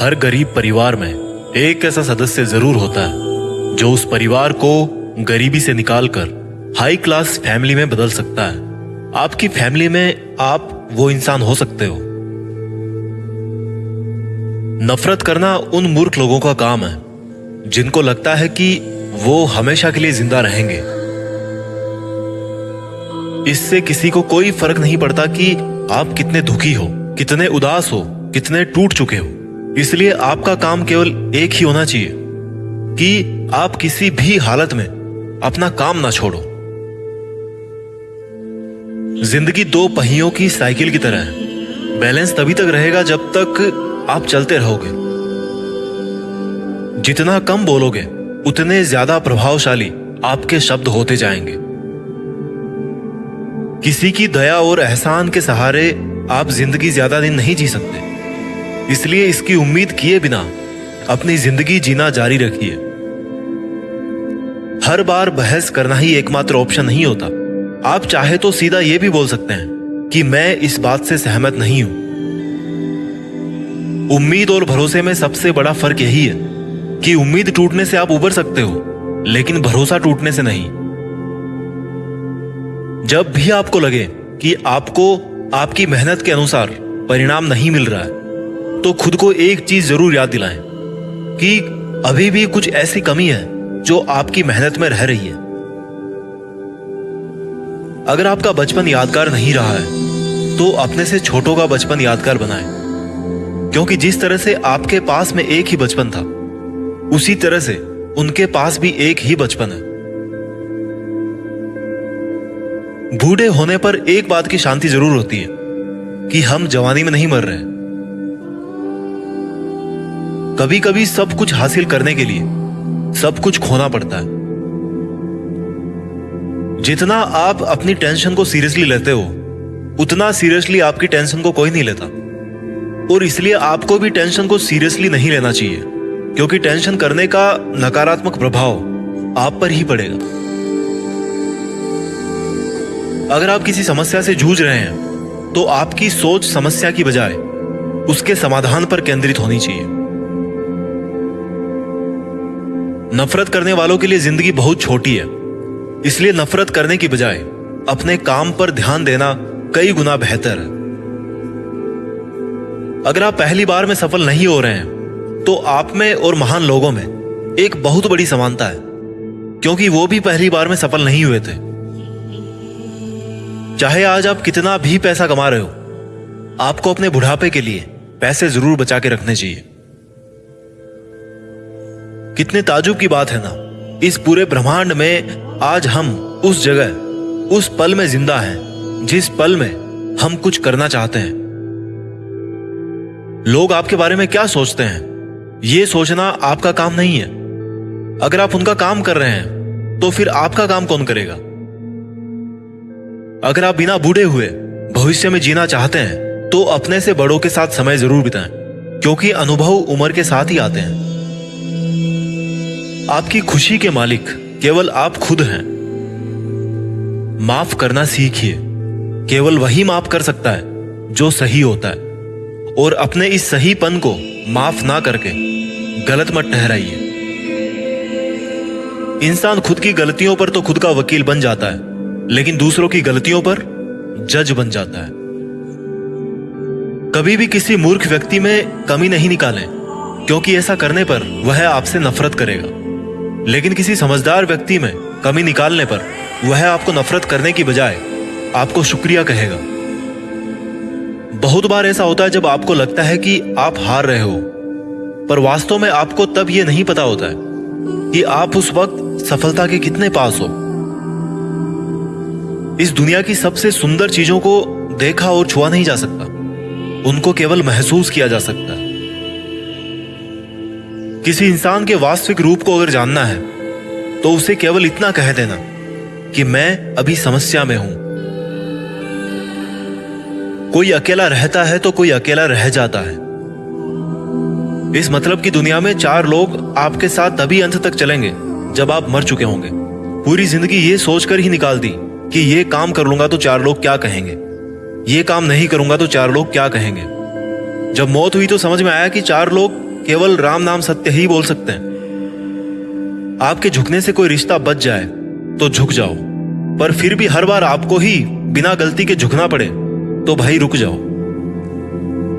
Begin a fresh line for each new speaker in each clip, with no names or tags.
हर गरीब परिवार में एक ऐसा सदस्य ज़रूर होता है, जो उस परिवार को गरीबी से निकालकर हाई क्लास फैमिली में बदल सकता है। आपकी फैमिली में आप वो इंसान हो सकते हो। नफरत करना उन मूर्ख लोगों का काम है, जिनको लगता है कि वो हमेशा के लिए ज़िंदा रहेंगे। इससे किसी को कोई फ़र्क नहीं पड़ता कि आप कितने दुखी हो, कितने उदास हो, कितने टूट चुके हो। इसलिए आपका काम केवल एक ही होना चाहिए कि आप किसी भी हालत में अपना काम ना छोड़ो। ज़िंदगी दो पहियों की साइकिल की तरह है। बैलेंस तभी तक रहेगा जब तक आप चलते रहोगे। जितना कम बोलोगे, उतने ज़्यादा प्रभावशाली आपके शब्द होते जाएँगे। किसी की दया और एहसान के सहारे आप ज़िंदगी ज़्यादा दिन नहीं जी सकते। इसलिए इसकी उम्मीद किए बिना अपनी ज़िंदगी जीना जारी रखिए। हर बार बहस करना ही एकमात्र ऑप्शन नहीं होता। आप चाहे तो सीधा यह भी बोल सकते हैं कि मैं इस बात से सहमत नहीं हूँ। उम्मीद और भरोसे में सबसे बड़ा फ़र्क यही है कि उम्मीद टूटने से आप उबर सकते हो, लेकिन भरोसा टूटने से नहीं। जब भी आपको लगे कि आपको, आपकी मेहनत के अनुसार परिणाम नहीं मिल रहा है तो खुद को एक चीज़ ज़रूर याद दिलाएँ, कि अभी भी कुछ ऐसी कमी है जो आपकी मेहनत में रह रही है। अगर आपका बचपन यादगार नहीं रहा है तो अपने से छोटों का बचपन यादगार बनाएँ। क्योंकि जिस तरह से आपके पास में एक ही बचपन था, उसी तरह से उनके पास भी एक ही बचपन है। बूढ़े होने पर एक बात की शांति ज़रूर होती है, कि हम जवानी में नहीं मर रहे कभी कभी सब कुछ हासिल करने के लिए सब कुछ खोना पड़ता है। जितना आप अपनी टेंशन को सीरियसली लेते हो, उतना सीरियसली आपकी टेंशन को कोई नहीं लेता। और इसलिए आपको भी टेंशन को सीरियसली नहीं लेना चाहिए, क्योंकि टेंशन करने का नकारात्मक प्रभाव आप पर ही पड़ेगा। अगर आप किसी समस्या से जूझ रहे हैं तो आपकी सोच समस्या की बजाय उसके समाधान पर केंद्रित होनी चाहिए। नफरत करने वालों के लिए ज़िंदगी बहुत छोटी है। इसलिए नफरत करने की बजाय अपने काम पर ध्यान देना कई गुना बेहतर है। अगर आप पहली बार में सफल नहीं हो रहे हैं तो आप में और महान लोगों में एक बहुत बड़ी समानता है, क्योंकि वो भी पहली बार में सफल नहीं हुए थे। चाहे आज आप कितना भी पैसा कमा रहे हो, आपको अपने बुढ़ापे के लिए पैसे ज़रूर बचा के रखने चाहिए। कितने ताजुब की बात है ना। इस पूरे ब्रह्मांड में आज हम उस जगह, उस पल में ज़िंदा हैं, जिस पल में हम कुछ करना चाहते हैं। लोग आपके बारे में क्या सोचते हैं? यह सोचना आपका काम नहीं है। अगर आप उनका काम कर रहे हैं तो फिर आपका काम कौन करेगा? अगर आप बिना बूढ़े हुए भविष्य में जीना चाहते हैं तो अपने से बड़ों के साथ समय ज़रूर बिताएँ, क्योंकि अनुभव उम्र के साथ ही आते हैं। आपकी खुशी के मालिक केवल आप खुद हैं। माफ़ करना सीखिए। केवल वही माफ़ कर सकता है जो सही होता है। और अपने इस सहीपन को माफ़ ना करके गलत मत ठहराइए। इंसान खुद की गलतियों पर तो खुद का वकील बन जाता है, लेकिन दूसरों की गलतियों पर जज बन जाता है। कभी भी किसी मूर्ख व्यक्ति में कमी नहीं निकालें, क्योंकि ऐसा करने पर वह आपसे नफरत करेगा। लेकिन किसी समझदार व्यक्ति में कमी निकालने पर वह आपको नफरत करने की बजाय आपको शुक्रिया कहेगा। बहुत बार ऐसा होता है जब आपको लगता है कि आप हार रहे हो, पर वास्तव में आपको तब यह नहीं पता होता है कि आप उस वक्त सफलता के कितने पास हो। इस दुनिया की सबसे सुंदर चीज़ों को देखा और छुआ नहीं जा सकता। उनको केवल महसूस किया जा सकता है। किसी इंसान के वास्तविक रूप को अगर जानना है तो उसे केवल इतना कह देना कि मैं अभी समस्या में हूँ। कोई अकेला रहता है तो कोई अकेला रह जाता है। इस मतलब की दुनिया में चार लोग आपके साथ तभी अंत तक चलेंगे, जब आप मर चुके होंगे। पूरी ज़िंदगी ये सोचकर ही निकाल दी कि ये काम कर लूँगा तो चार लोग क्या कहेंगे। ये काम नहीं करूँगा तो चार लोग क्या कहेंगे। जब मौत हुई तो समझ में आया कि चार लोग केवल राम नाम सत्य ही बोल सकते हैं। आपके झुकने से कोई रिश्ता बच जाए तो झुक जाओ। पर फिर भी हर बार आपको ही बिना गलती के झुकना पड़े तो भाई रुक जाओ।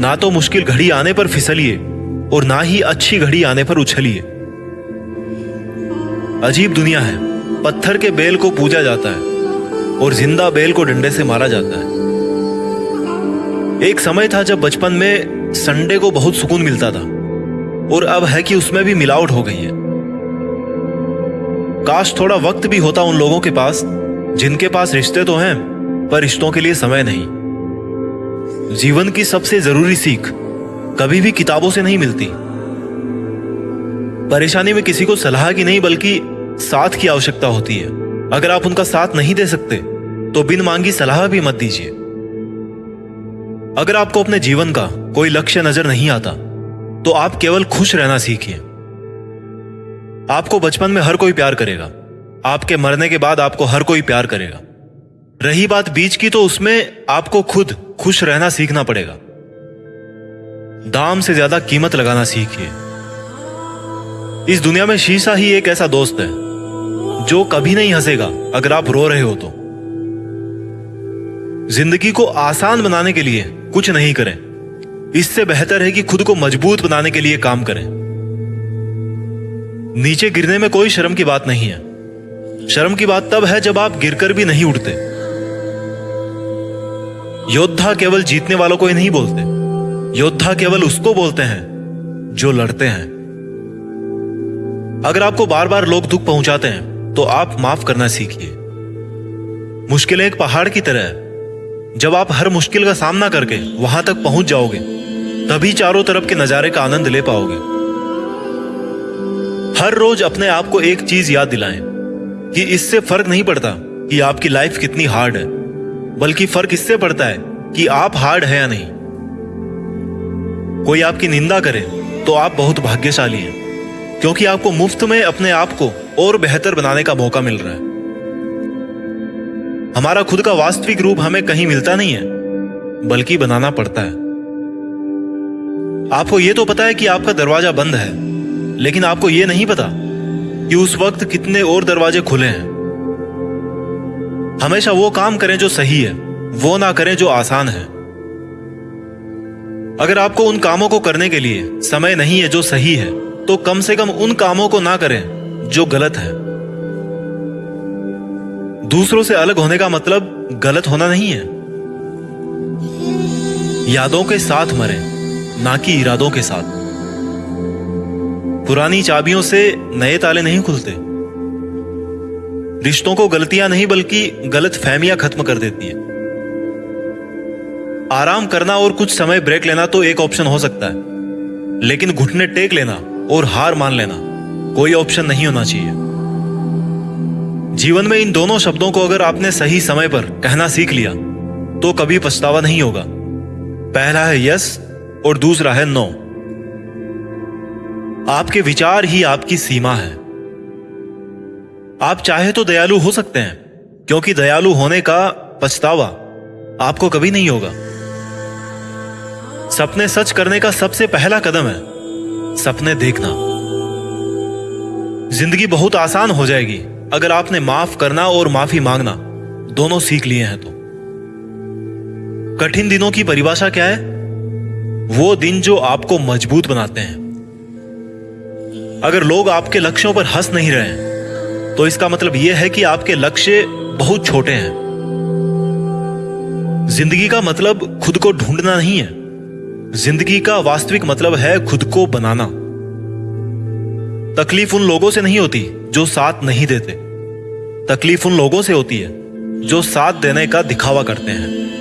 ना तो मुश्किल घड़ी आने पर फिसलिए, और ना ही अच्छी घड़ी आने पर उछलिए। अजीब दुनिया है। पत्थर के बेल को पूजा जाता है, और ज़िंदा बेल को डंडे से मारा जाता है। एक समय था जब बचपन में संडे को बहुत सुकून मिलता था। और अब है कि उसमें भी मिलावट हो गई है। काश थोड़ा वक्त भी होता उन लोगों के पास, जिनके पास रिश्ते तो हैं, पर रिश्तों के लिए समय नहीं। जीवन की सबसे ज़रूरी सीख कभी भी किताबों से नहीं मिलती। परेशानी में किसी को सलाह की नहीं, बल्कि साथ की आवश्यकता होती है। अगर आप उनका साथ नहीं दे सकते तो बिन मांगी सलाह भी मत दीजिए। अगर आपको अपने जीवन का कोई लक्ष्य नज़र नहीं आता तो आप केवल खुश रहना सीखिए। आपको बचपन में हर कोई प्यार करेगा। आपके मरने के बाद आपको हर कोई प्यार करेगा। रही बात बीच की तो उसमें आपको खुद खुश रहना सीखना पड़ेगा। दाम से ज़्यादा कीमत लगाना सीखिए। इस दुनिया में शीशा ही एक ऐसा दोस्त है, जो कभी नहीं हंसेगा अगर आप रो रहे हो तो। ज़िंदगी को आसान बनाने के लिए कुछ नहीं करें। इससे बेहतर है कि खुद को मज़बूत बनाने के लिए काम करें। नीचे गिरने में कोई शर्म की बात नहीं है। शर्म की बात तब है जब आप गिरकर भी नहीं उठते। योद्धा केवल जीतने वालों को ही नहीं बोलते। योद्धा केवल उसको बोलते हैं जो लड़ते हैं। अगर आपको बार बार लोग दुख पहुंचाते हैं तो आप माफ़ करना सीखिए। मुश्किलें एक पहाड़ की तरह है। जब आप हर मुश्किल का सामना करके वहाँ तक पहुँच जाओगे, तभी चारों तरफ़ के नजारे का आनंद ले पाओगे। हर रोज अपने आप को एक चीज़ याद दिलाएँ कि इससे फ़र्क नहीं पड़ता कि आपकी लाइफ कितनी हार्ड है, बल्कि फ़र्क इससे पड़ता है कि आप हार्ड है या नहीं। कोई आपकी निंदा करे तो आप बहुत भाग्यशाली हैं, क्योंकि आपको मुफ़्त में अपने आप को और बेहतर बनाने का मौका मिल रहा है। हमारा खुद का वास्तविक रूप हमें कहीं मिलता नहीं है, बल्कि बनाना पड़ता है। आपको यह तो पता है कि आपका दरवाज़ा बंद है, लेकिन आपको यह नहीं पता कि उस वक्त कितने और दरवाजे खुले हैं। हमेशा वो काम करें जो सही है, वो ना करें जो आसान है। अगर आपको उन कामों को करने के लिए समय नहीं है जो सही है तो कम से कम उन कामों को ना करें जो गलत है। दूसरों से अलग होने का मतलब गलत होना नहीं है। यादों के साथ मरे, ना कि इरादों के साथ। पुरानी चाबियों से नए ताले नहीं खुलते। रिश्तों को गलतियाँ नहीं, बल्कि गलत फहमियाँ खत्म कर देती है। आराम करना और कुछ समय ब्रेक लेना तो एक ऑप्शन हो सकता है। लेकिन घुटने टेक लेना और हार मान लेना कोई ऑप्शन नहीं होना चाहिए। जीवन में इन दोनों शब्दों को अगर आपने सही समय पर कहना सीख लिया तो कभी पछतावा नहीं होगा। पहला है यस और दूसरा है नो आपके विचार ही आपकी सीमा है। आप चाहे तो दयालु हो सकते हैं, क्योंकि दयालु होने का पछतावा आपको कभी नहीं होगा। सपने सच करने का सबसे पहला कदम है सपने देखना। ज़िंदगी बहुत आसान हो जाएगी अगर आपने माफ़ करना और माफ़ी मांगना, दोनों सीख लिए हैं तो। कठिन दिनों की परिभाषा क्या है? वो दिन जो आपको मज़बूत बनाते हैं। अगर लोग आपके लक्ष्यों पर हंस नहीं रहे तो इसका मतलब यह है कि आपके लक्ष्य बहुत छोटे हैं। ज़िंदगी का मतलब खुद को ढूंढना नहीं है। ज़िंदगी का वास्तविक मतलब है खुद को बनाना। तकलीफ़ उन लोगों से नहीं होती जो साथ नहीं देते। तकलीफ़ उन लोगों से होती है, जो साथ देने का दिखावा करते हैं।